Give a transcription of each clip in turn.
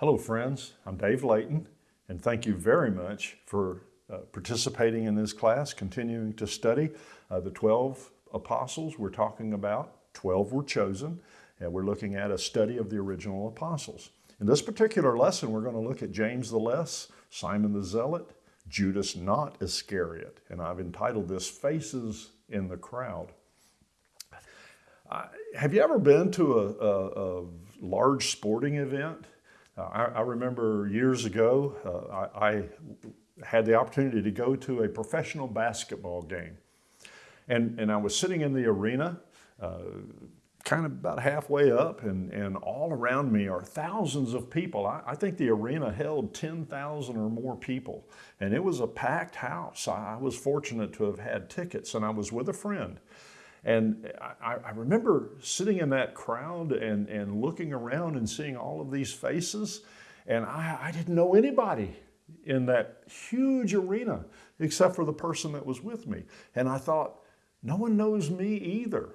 Hello, friends. I'm Dave Layton, and thank you very much for uh, participating in this class, continuing to study uh, the 12 apostles we're talking about. 12 were chosen, and we're looking at a study of the original apostles. In this particular lesson, we're going to look at James the Less, Simon the Zealot, Judas not Iscariot, and I've entitled this Faces in the Crowd. Uh, have you ever been to a, a, a large sporting event? Uh, I, I, remember years ago, uh, I, I, had the opportunity to go to a professional basketball game. And, and I was sitting in the arena, uh, kind of about halfway up, and, and all around me are thousands of people. I, I think the arena held 10,000 or more people, and it was a packed house. I, I was fortunate to have had tickets, and I was with a friend. And I, I, remember sitting in that crowd and, and looking around and seeing all of these faces, and I, I didn't know anybody in that huge arena except for the person that was with me. And I thought, no one knows me either.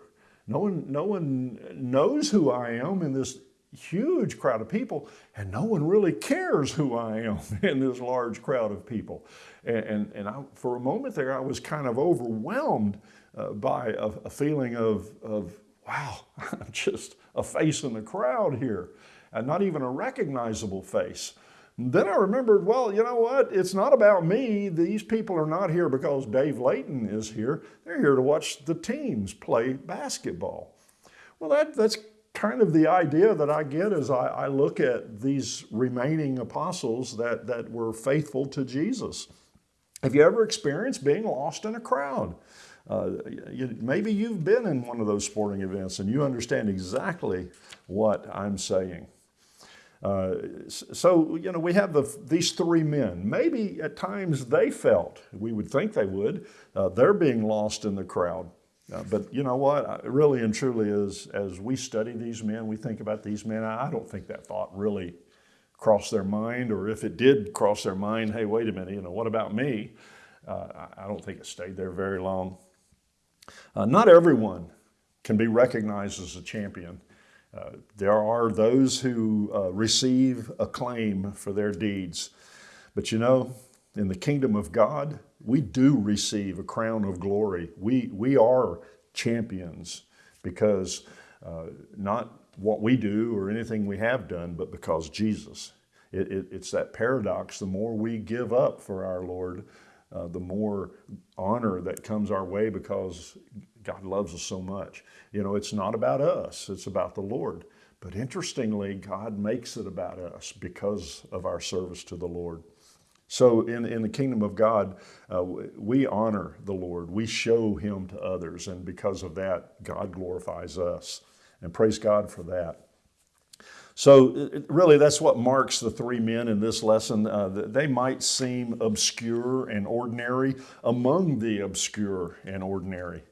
No one, no one knows who I am in this huge crowd of people, and no one really cares who I am in this large crowd of people. And, and, and I, for a moment there, I was kind of overwhelmed uh, by a, a, feeling of, of, wow, I'm just a face in the crowd here, and not even a recognizable face. then I remembered, well, you know what? It's not about me. These people are not here because Dave Layton is here. They're here to watch the teams play basketball. Well, that, that's kind of the idea that I get as I, I look at these remaining apostles that, that were faithful to Jesus. Have you ever experienced being lost in a crowd? Uh, you, maybe you've been in one of those sporting events and you understand exactly what I'm saying. Uh, so, you know, we have the, these three men. Maybe at times they felt, we would think they would, uh, they're being lost in the crowd. Uh, but you know what, really and truly is, as we study these men, we think about these men, I don't think that thought really crossed their mind, or if it did cross their mind, hey, wait a minute, you know, what about me? Uh, I don't think it stayed there very long. Uh, not everyone can be recognized as a champion. Uh, there are those who uh, receive acclaim for their deeds. But you know, in the kingdom of God, we do receive a crown of glory. We, we are champions because uh, not what we do or anything we have done, but because Jesus. It, it, it's that paradox. The more we give up for our Lord, uh, the more honor that comes our way because God loves us so much. You know, it's not about us, it's about the Lord. But interestingly, God makes it about us because of our service to the Lord. So in, in the kingdom of God, uh, we honor the Lord. We show him to others. And because of that, God glorifies us. And praise God for that. So really that's what marks the three men in this lesson. Uh, they might seem obscure and ordinary among the obscure and ordinary,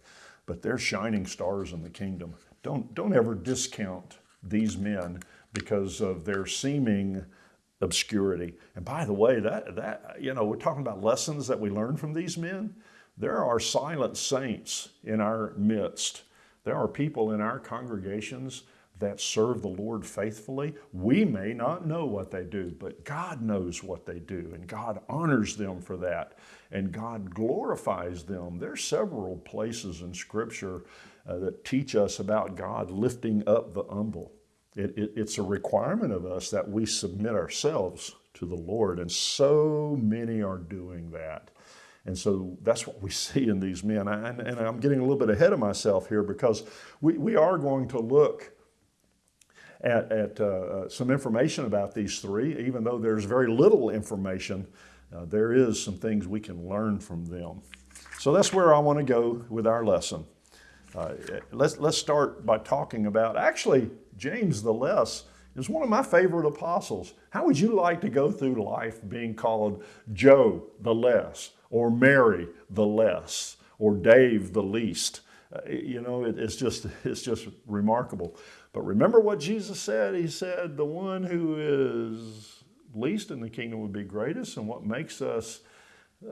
but they're shining stars in the kingdom. Don't, don't ever discount these men because of their seeming obscurity. And by the way, that, that, you know, we're talking about lessons that we learn from these men. There are silent saints in our midst. There are people in our congregations that serve the Lord faithfully. We may not know what they do, but God knows what they do, and God honors them for that, and God glorifies them. There's several places in Scripture uh, that teach us about God lifting up the humble. It, it, it's a requirement of us that we submit ourselves to the Lord, and so many are doing that. And so that's what we see in these men. And, and I'm getting a little bit ahead of myself here because we, we are going to look at, at uh, uh some information about these three, even though there's very little information, uh, there is some things we can learn from them. So that's where I want to go with our lesson. Uh, let's, let's start by talking about, actually, James the Less is one of my favorite apostles. How would you like to go through life being called Joe the Less, or Mary the Less, or Dave the Least? Uh, you know, it, it's just it's just remarkable. But remember what Jesus said. He said, "The one who is least in the kingdom would be greatest," and what makes us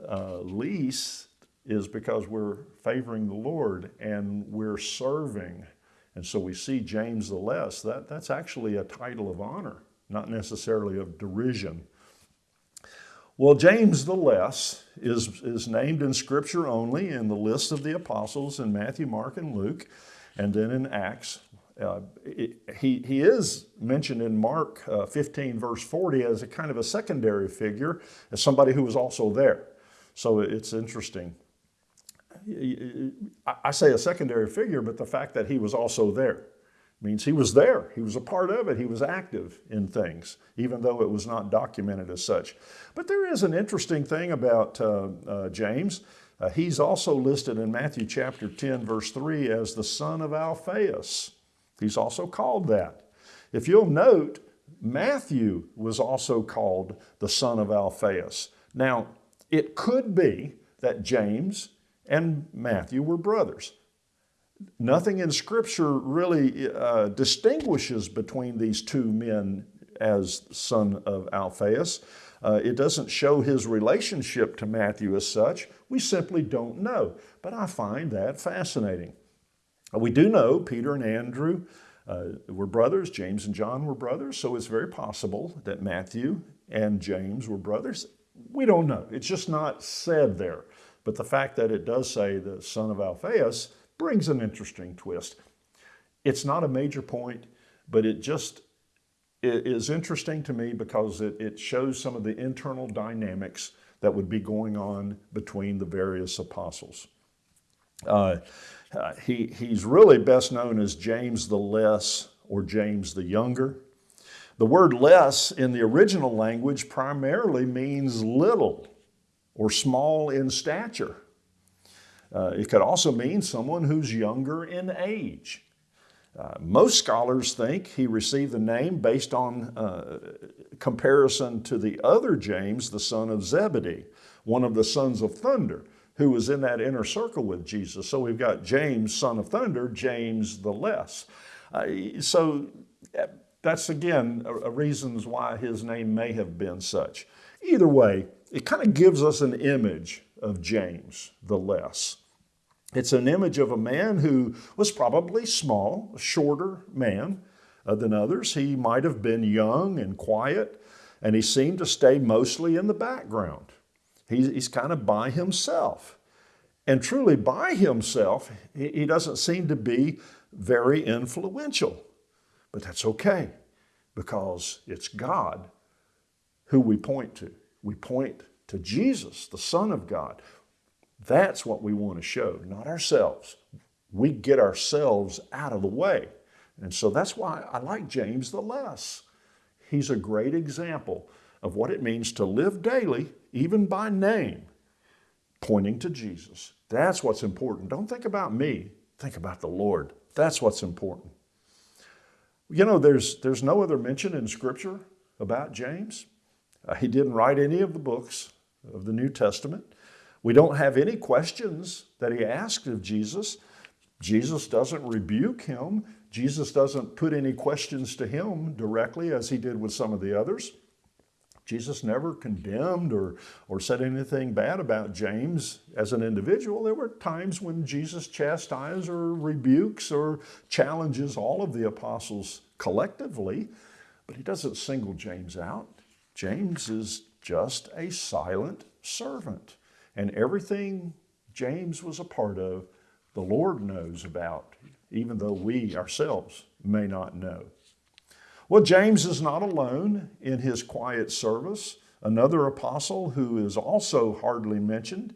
uh, least is because we're favoring the Lord and we're serving. And so we see James the Less, that, that's actually a title of honor not necessarily of derision. Well, James the Less is, is named in Scripture only in the list of the apostles in Matthew, Mark, and Luke, and then in Acts. Uh, it, he, he is mentioned in Mark uh, 15, verse 40, as a kind of a secondary figure, as somebody who was also there. So it's interesting. I say a secondary figure, but the fact that he was also there means he was there. He was a part of it. He was active in things, even though it was not documented as such. But there is an interesting thing about uh, uh, James. Uh, he's also listed in Matthew chapter 10, verse 3, as the son of Alphaeus. He's also called that. If you'll note, Matthew was also called the son of Alphaeus. Now, it could be that James and Matthew were brothers. Nothing in Scripture really uh, distinguishes between these two men as son of Alphaeus. Uh, it doesn't show his relationship to Matthew as such. We simply don't know. But I find that fascinating. We do know Peter and Andrew uh, were brothers, James and John were brothers, so it's very possible that Matthew and James were brothers. We don't know. It's just not said there. But the fact that it does say the son of Alphaeus brings an interesting twist. It's not a major point, but it just it is interesting to me because it, it shows some of the internal dynamics that would be going on between the various apostles. Uh, he, he's really best known as James the Less or James the Younger. The word less in the original language primarily means little or small in stature. Uh, it could also mean someone who's younger in age. Uh, most scholars think he received the name based on uh, comparison to the other James, the son of Zebedee, one of the sons of thunder, who was in that inner circle with Jesus. So we've got James, son of thunder, James the less. Uh, so uh, that's again a, a reasons why his name may have been such. Either way, it kind of gives us an image of James the less. It's an image of a man who was probably small, a shorter man uh, than others. He might have been young and quiet, and he seemed to stay mostly in the background. He's, he's kind of by himself. And truly, by himself, he, he doesn't seem to be very influential. But that's okay because it's God who we point to. We point to Jesus, the Son of God. That's what we want to show, not ourselves. We get ourselves out of the way. And so that's why I like James the less. He's a great example of what it means to live daily, even by name, pointing to Jesus. That's what's important. Don't think about me, think about the Lord. That's what's important. You know, there's, there's no other mention in Scripture about James. Uh, he didn't write any of the books of the New Testament. We don't have any questions that he asked of Jesus. Jesus doesn't rebuke him. Jesus doesn't put any questions to him directly as he did with some of the others. Jesus never condemned or, or said anything bad about James as an individual. There were times when Jesus chastises or rebukes or challenges all of the apostles collectively, but he doesn't single James out. James is just a silent servant. And everything James was a part of, the Lord knows about, even though we ourselves may not know. Well, James is not alone in his quiet service. Another apostle who is also hardly mentioned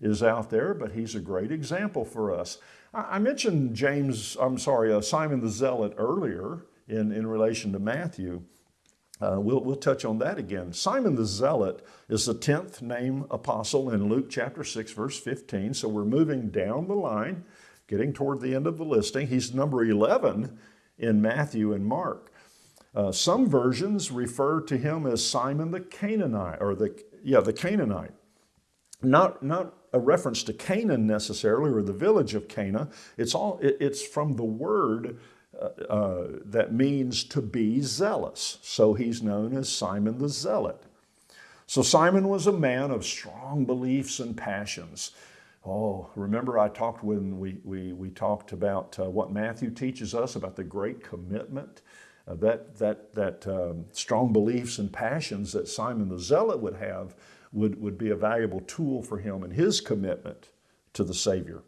is out there, but he's a great example for us. I mentioned James, I'm sorry, uh, Simon the Zealot earlier in, in relation to Matthew. Uh, we'll, we'll touch on that again. Simon the Zealot is the 10th name apostle in Luke chapter 6, verse 15. So we're moving down the line, getting toward the end of the listing. He's number 11 in Matthew and Mark. Uh, some versions refer to him as Simon the Canaanite, or the, yeah, the Canaanite. Not, not a reference to Canaan necessarily, or the village of Cana. It's, all, it, it's from the word uh, uh, that means to be zealous. So he's known as Simon the Zealot. So Simon was a man of strong beliefs and passions. Oh, remember I talked when we, we, we talked about uh, what Matthew teaches us about the great commitment Uh, that that, that um, strong beliefs and passions that Simon the Zealot would have would, would be a valuable tool for him in his commitment to the Savior.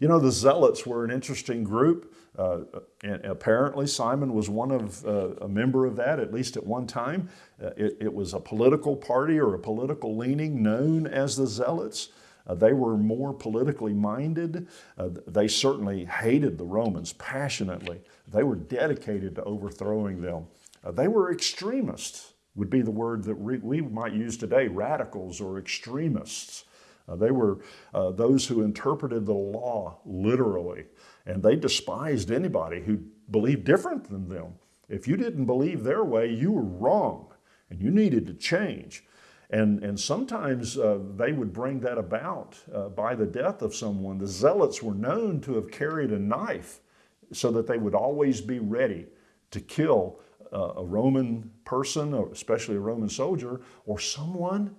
You know, the Zealots were an interesting group. Uh, and apparently, Simon was one of uh, a member of that, at least at one time. Uh, it, it, was a political party or a political leaning known as the Zealots. Uh, they were more politically minded. Uh, they certainly hated the Romans passionately. They were dedicated to overthrowing them. Uh, they were extremists, would be the word that we, might use today radicals or extremists. Uh, they were uh, those who interpreted the law literally, and they despised anybody who believed different than them. If you didn't believe their way, you were wrong, and you needed to change. And, and sometimes uh, they would bring that about uh, by the death of someone. The zealots were known to have carried a knife so that they would always be ready to kill uh, a Roman person, especially a Roman soldier, or someone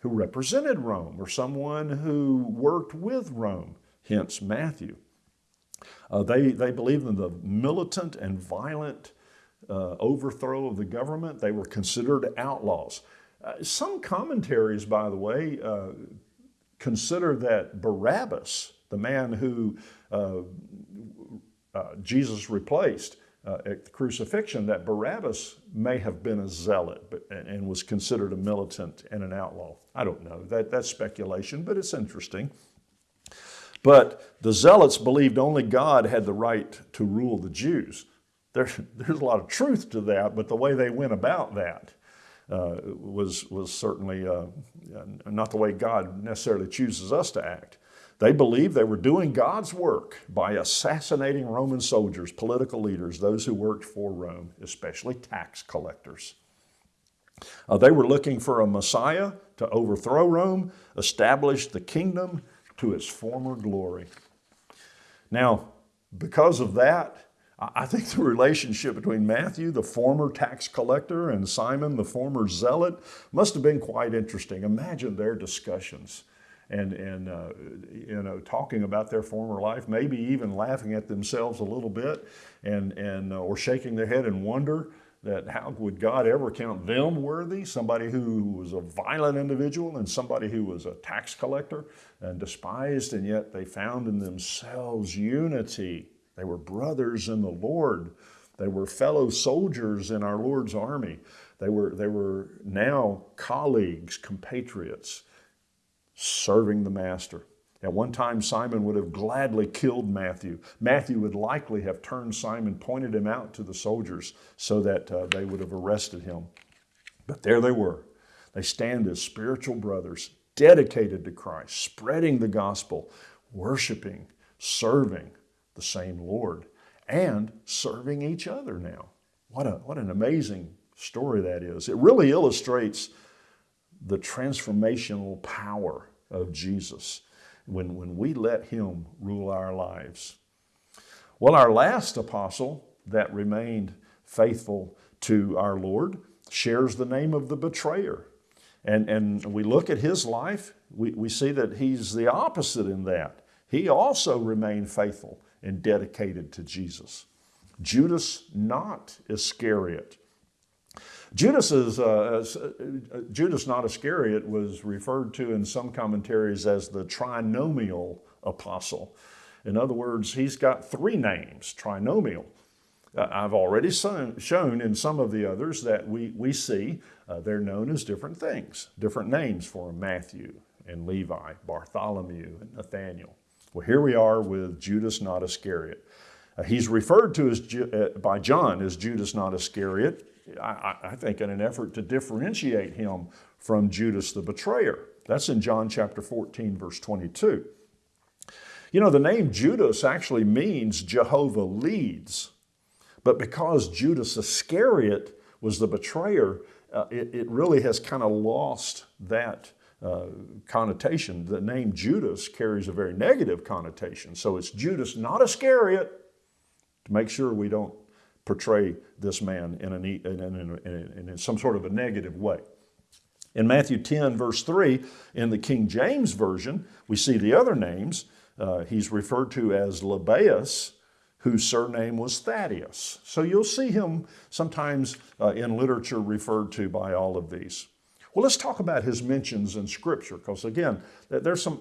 who represented Rome or someone who worked with Rome, hence Matthew. Uh, they, they believed in the militant and violent uh, overthrow of the government. They were considered outlaws. Uh, some commentaries, by the way, uh, consider that Barabbas, the man who uh, uh, Jesus replaced, uh, at the crucifixion that Barabbas may have been a zealot but, and was considered a militant and an outlaw. I don't know. That, that's speculation, but it's interesting. But the zealots believed only God had the right to rule the Jews. There, there's a lot of truth to that, but the way they went about that uh, was, was certainly uh, not the way God necessarily chooses us to act. They believed they were doing God's work by assassinating Roman soldiers, political leaders, those who worked for Rome, especially tax collectors. Uh, they were looking for a Messiah to overthrow Rome, establish the kingdom to its former glory. Now, because of that, I think the relationship between Matthew, the former tax collector, and Simon, the former zealot, must have been quite interesting. Imagine their discussions and, and uh, you know, talking about their former life, maybe even laughing at themselves a little bit and, and, uh, or shaking their head in wonder that how would God ever count them worthy? Somebody who was a violent individual and somebody who was a tax collector and despised, and yet they found in themselves unity. They were brothers in the Lord. They were fellow soldiers in our Lord's army. They were, they were now colleagues, compatriots serving the master. At one time, Simon would have gladly killed Matthew. Matthew would likely have turned Simon, pointed him out to the soldiers so that uh, they would have arrested him. But there they were. They stand as spiritual brothers, dedicated to Christ, spreading the gospel, worshiping, serving the same Lord, and serving each other now. What, a, what an amazing story that is. It really illustrates the transformational power of Jesus when, when we let Him rule our lives. Well, our last apostle that remained faithful to our Lord shares the name of the betrayer. And, and we look at his life, we, we see that he's the opposite in that. He also remained faithful and dedicated to Jesus. Judas, not Iscariot, Judas, is, uh, uh, Judas not Iscariot was referred to in some commentaries as the trinomial apostle. In other words, he's got three names, trinomial. Uh, I've already shown in some of the others that we, we see uh, they're known as different things, different names for Matthew and Levi, Bartholomew and Nathaniel. Well, here we are with Judas not Iscariot. Uh, he's referred to as, uh, by John as Judas not Iscariot I, I think in an effort to differentiate him from Judas the betrayer. That's in John chapter 14, verse 22. You know, the name Judas actually means Jehovah leads. But because Judas Iscariot was the betrayer, uh, it, it, really has kind of lost that uh, connotation. The name Judas carries a very negative connotation. So it's Judas, not Iscariot, to make sure we don't portray this man in, an, in, in, in, some sort of a negative way. In Matthew 10, verse 3, in the King James Version, we see the other names. Uh, he's referred to as Lebbaeus, whose surname was Thaddeus. So you'll see him sometimes uh, in literature referred to by all of these. Well, let's talk about his mentions in Scripture, because again, there's some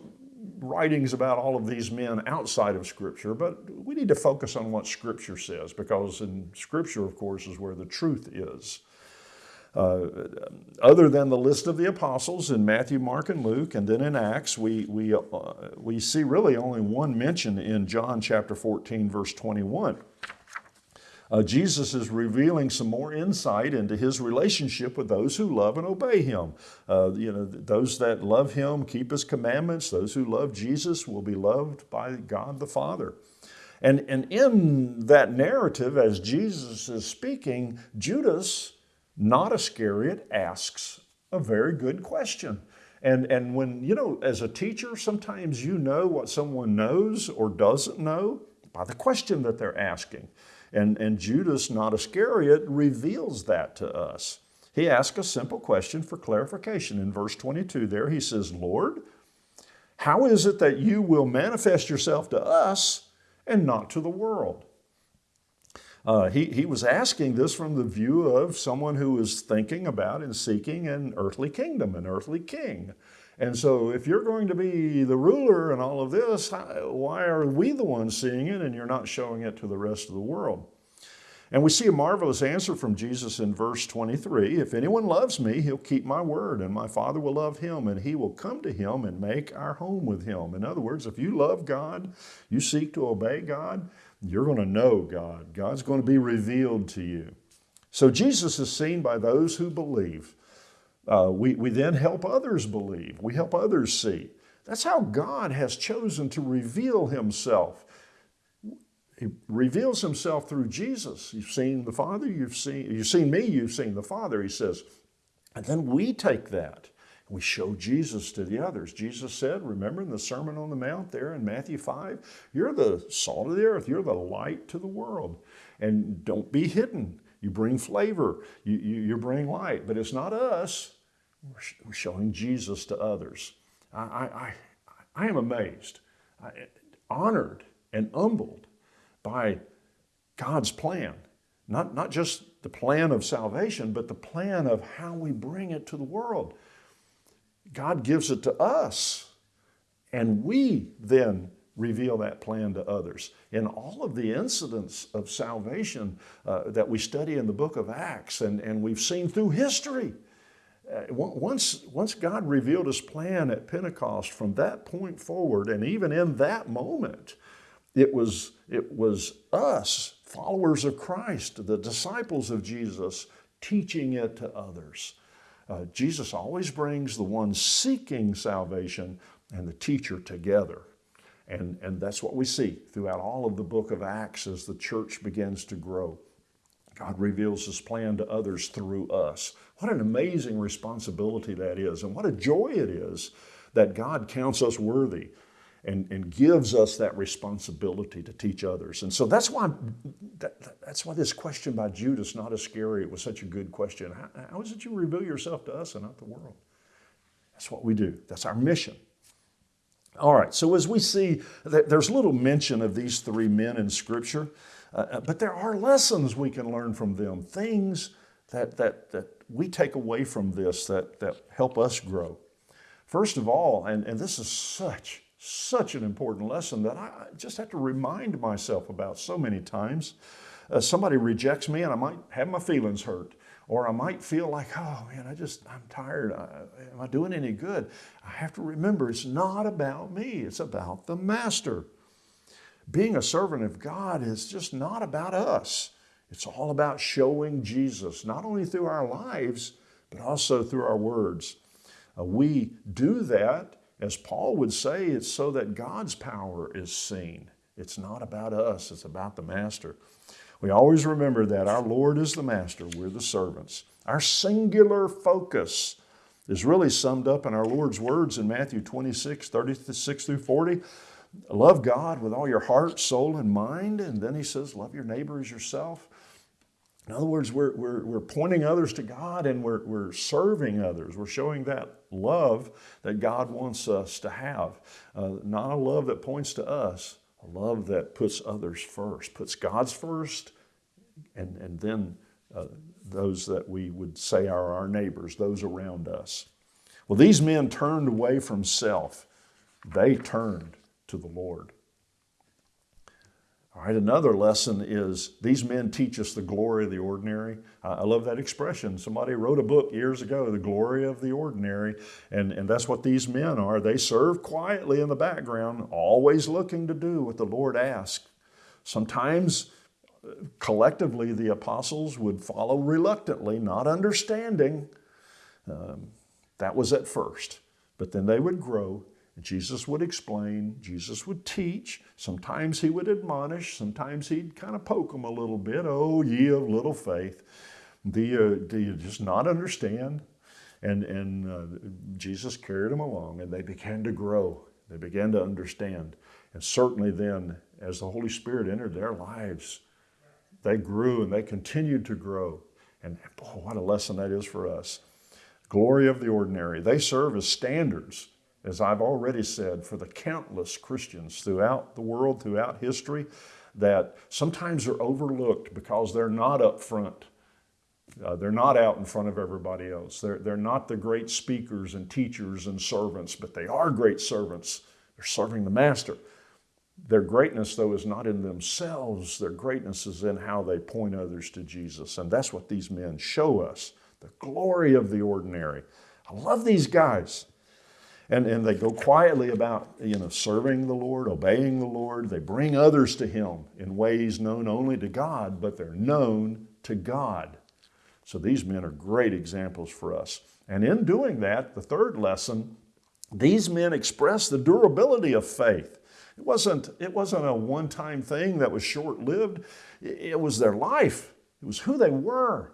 writings about all of these men outside of Scripture, but we need to focus on what Scripture says, because in Scripture, of course, is where the truth is. Uh, other than the list of the apostles in Matthew, Mark, and Luke, and then in Acts, we, we, uh, we see really only one mention in John chapter 14, verse 21. Uh, Jesus is revealing some more insight into his relationship with those who love and obey him. Uh, you know, those that love him keep his commandments. Those who love Jesus will be loved by God the Father. And, and in that narrative, as Jesus is speaking, Judas, not Iscariot, asks a very good question. And, and when, you know, as a teacher, sometimes you know what someone knows or doesn't know by the question that they're asking. And, and Judas, not Iscariot, reveals that to us. He asks a simple question for clarification. In verse 22 there, he says, Lord, how is it that you will manifest yourself to us and not to the world? Uh, he, he was asking this from the view of someone who was thinking about and seeking an earthly kingdom, an earthly king. And so if you're going to be the ruler and all of this, why are we the ones seeing it and you're not showing it to the rest of the world? And we see a marvelous answer from Jesus in verse 23. If anyone loves me, he'll keep my word, and my Father will love him, and he will come to him and make our home with him. In other words, if you love God, you seek to obey God, you're going to know God. God's going to be revealed to you. So Jesus is seen by those who believe. Uh, we, we then help others believe. We help others see. That's how God has chosen to reveal himself. He reveals himself through Jesus. You've seen the Father, you've seen, you've seen me, you've seen the Father, he says. And then we take that we show Jesus to the others. Jesus said, remember in the Sermon on the Mount there in Matthew 5, you're the salt of the earth, you're the light to the world. And don't be hidden. You bring flavor, you, you, you bring light, but it's not us, we're showing Jesus to others. I, I, I am amazed, honored, and humbled by God's plan. Not, not just the plan of salvation, but the plan of how we bring it to the world. God gives it to us, and we then reveal that plan to others. In all of the incidents of salvation uh, that we study in the book of Acts and, and we've seen through history, once, once God revealed his plan at Pentecost from that point forward, and even in that moment, it was, it was us, followers of Christ, the disciples of Jesus, teaching it to others. Uh, Jesus always brings the one seeking salvation and the teacher together. And, and that's what we see throughout all of the book of Acts as the church begins to grow. God reveals his plan to others through us. What an amazing responsibility that is, and what a joy it is that God counts us worthy and, and gives us that responsibility to teach others. And so that's why, that, that's why this question by Judas, not Iscariot, it was such a good question. How, how is it you reveal yourself to us and not the world? That's what we do. That's our mission. All right, so as we see, there's little mention of these three men in Scripture, uh, uh, but there are lessons we can learn from them, things that, that, that we take away from this that, that help us grow. First of all, and, and this is such such an important lesson that I just have to remind myself about so many times. Uh, somebody rejects me and I might have my feelings hurt. Or I might feel like, oh man, I just, I'm tired. I, am I doing any good? I have to remember it's not about me, it's about the Master. Being a servant of God is just not about us. It's all about showing Jesus, not only through our lives, but also through our words. Uh, we do that as Paul would say, it's so that God's power is seen. It's not about us, it's about the Master. We always remember that our Lord is the Master, we're the servants. Our singular focus is really summed up in our Lord's words in Matthew 26, 36 through 40. Love God with all your heart, soul, and mind. And then he says, love your neighbor as yourself. In other words, we're, we're, we're pointing others to God and we're, we're serving others. We're showing that love that God wants us to have. Uh, not a love that points to us, a love that puts others first, puts God's first, and, and then uh, those that we would say are our neighbors, those around us. Well, these men turned away from self, they turned to the Lord. All right, another lesson is these men teach us the glory of the ordinary. I love that expression. Somebody wrote a book years ago, The Glory of the Ordinary, and, and that's what these men are. They serve quietly in the background, always looking to do what the Lord asks. Sometimes collectively the apostles would follow reluctantly, not understanding. Um, that was at first, but then they would grow Jesus would explain, Jesus would teach. Sometimes he would admonish, sometimes he'd kind of poke them a little bit. Oh, ye of little faith. Do you, do you just not understand? And, and uh, Jesus carried them along and they began to grow. They began to understand. And certainly then, as the Holy Spirit entered their lives, they grew and they continued to grow. And boy, what a lesson that is for us. Glory of the ordinary. They serve as standards as I've already said, for the countless Christians throughout the world, throughout history, that sometimes are overlooked because they're not up front. Uh, they're not out in front of everybody else. They're, they're not the great speakers and teachers and servants, but they are great servants. They're serving the Master. Their greatness, though, is not in themselves. Their greatness is in how they point others to Jesus. And that's what these men show us the glory of the ordinary. I love these guys. And, and they go quietly about, you know, serving the Lord, obeying the Lord. They bring others to Him in ways known only to God, but they're known to God. So these men are great examples for us. And in doing that, the third lesson, these men express the durability of faith. It wasn't, it wasn't a one-time thing that was short-lived. It, was their life. It was who they were.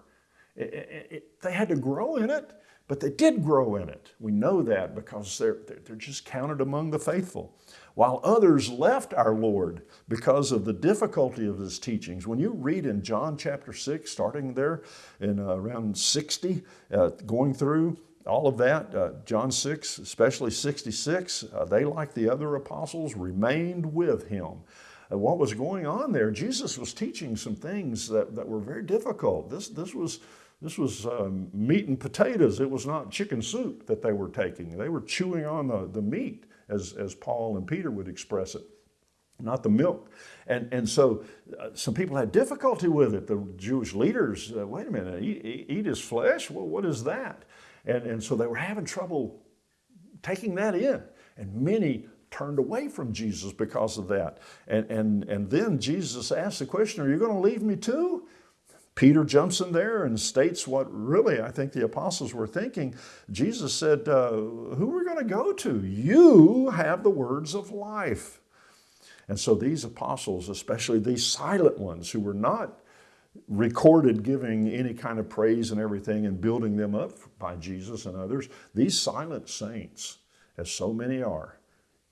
It, it, they had to grow in it. But they did grow in it. We know that because they're, they're just counted among the faithful. While others left our Lord because of the difficulty of his teachings. When you read in John chapter 6, starting there in uh, around 60, uh, going through all of that, uh, John 6, especially 66, uh, they, like the other apostles, remained with him. What was going on there? Jesus was teaching some things that, that were very difficult. This, this was this was um, meat and potatoes. It was not chicken soup that they were taking. They were chewing on the, the meat, as, as Paul and Peter would express it, not the milk. And, and so uh, some people had difficulty with it. The Jewish leaders, uh, wait a minute, eat, eat his flesh? Well, what is that? And, and so they were having trouble taking that in. And many turned away from Jesus because of that. And, and, and then Jesus asked the question, are you going to leave me too? Peter jumps in there and states what really I think the apostles were thinking. Jesus said, uh, who are we going to go to? You have the words of life. And so these apostles, especially these silent ones who were not recorded giving any kind of praise and everything and building them up by Jesus and others, these silent saints, as so many are,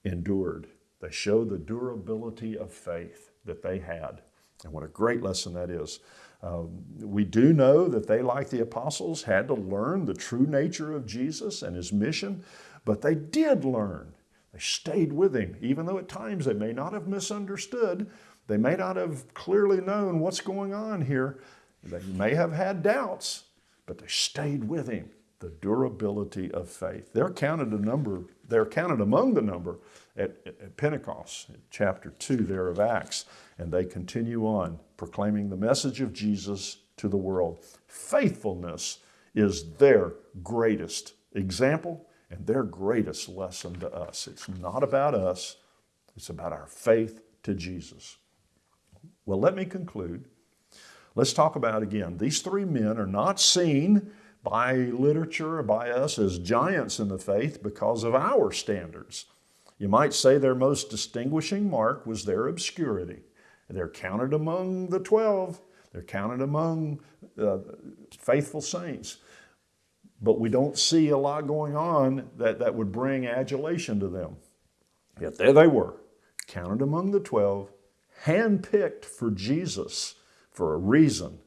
endured. They show the durability of faith that they had. And what a great lesson that is. Um, we do know that they, like the apostles, had to learn the true nature of Jesus and his mission, but they did learn. They stayed with him, even though at times they may not have misunderstood. They may not have clearly known what's going on here. They may have had doubts, but they stayed with him. The durability of faith. They're counted a number, they're counted among the number at, at Pentecost, chapter 2 there of Acts, and they continue on proclaiming the message of Jesus to the world. Faithfulness is their greatest example and their greatest lesson to us. It's not about us, it's about our faith to Jesus. Well, let me conclude. Let's talk about again, these three men are not seen by literature by us as giants in the faith because of our standards. You might say their most distinguishing mark was their obscurity. They're counted among the 12. They're counted among uh, faithful saints. But we don't see a lot going on that, that would bring adulation to them. Yet there they were, counted among the 12, handpicked for Jesus for a reason,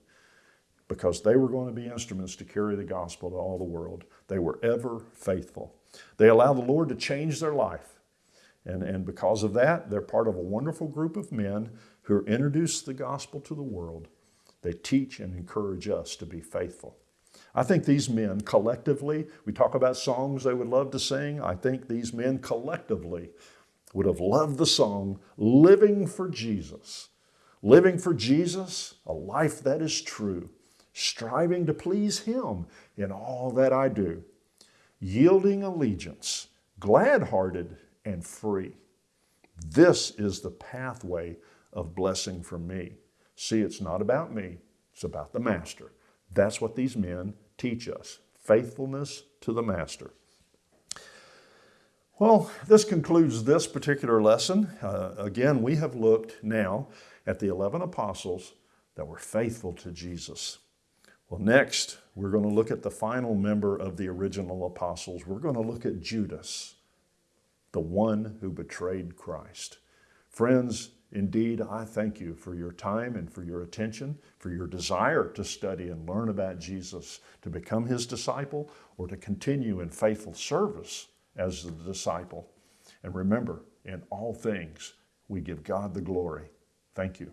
because they were going to be instruments to carry the gospel to all the world. They were ever faithful. They allowed the Lord to change their life. And, and because of that, they're part of a wonderful group of men who introduce the gospel to the world. They teach and encourage us to be faithful. I think these men collectively, we talk about songs they would love to sing. I think these men collectively would have loved the song Living for Jesus. Living for Jesus, a life that is true, striving to please Him in all that I do, yielding allegiance, glad hearted and free. This is the pathway of blessing for me. See, it's not about me, it's about the Master. That's what these men teach us faithfulness to the Master. Well, this concludes this particular lesson. Uh, again, we have looked now at the 11 apostles that were faithful to Jesus. Well, next, we're going to look at the final member of the original apostles. We're going to look at Judas, the one who betrayed Christ. Friends, indeed, I thank you for your time and for your attention, for your desire to study and learn about Jesus, to become his disciple, or to continue in faithful service as the disciple. And remember, in all things, we give God the glory. Thank you.